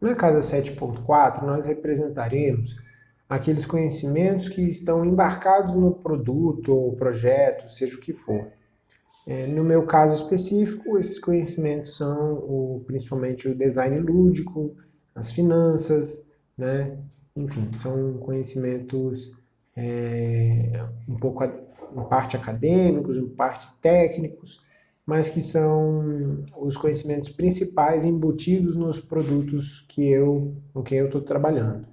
Na casa 7.4, nós representaremos aqueles conhecimentos que estão embarcados no produto ou projeto, seja o que for. É, no meu caso específico, esses conhecimentos são o, principalmente o design lúdico, as finanças, né? enfim, são conhecimentos é, um pouco, em parte acadêmicos, em parte técnicos, mas que são os conhecimentos principais embutidos nos produtos que eu, com quem eu estou trabalhando.